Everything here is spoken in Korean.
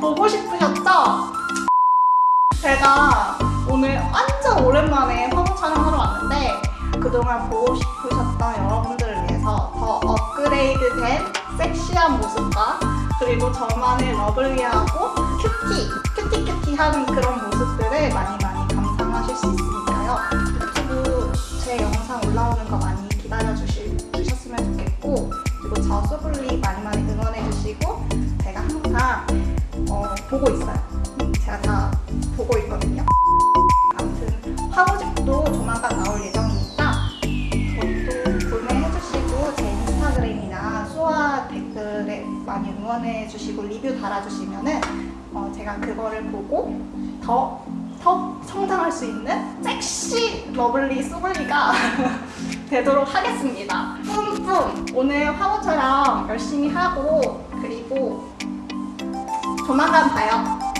보고 싶으셨죠? 제가 오늘 완전 오랜만에 화보 촬영하러 왔는데 그동안 보고 싶으셨던 여러분들을 위해서 더 업그레이드 된 섹시한 모습과 그리고 저만의 lovely하고 cutie, cutie cutie한 그런 모습들을 많이 많이 감상하실 수 있으니까요. 유튜브 제 영상 올라오는 거 많이 기다려주셨으면 좋겠고 그리고 저 소블리 많이 많이 응원해주시고 보고 있어요. 음, 제가 다 보고 있거든요. 아무튼 화보집도 조만간 나올 예정이니까 그것도 구매해주시고 제 인스타그램이나 수아 댓글에 많이 응원해주시고 리뷰 달아주시면 은 어, 제가 그거를 보고 더, 더 성장할 수 있는 섹시 lovely 소블리가 되도록 하겠습니다. 뿜뿜! 오늘 화보 촬영 열심히 하고 그리고 조만간 봐요.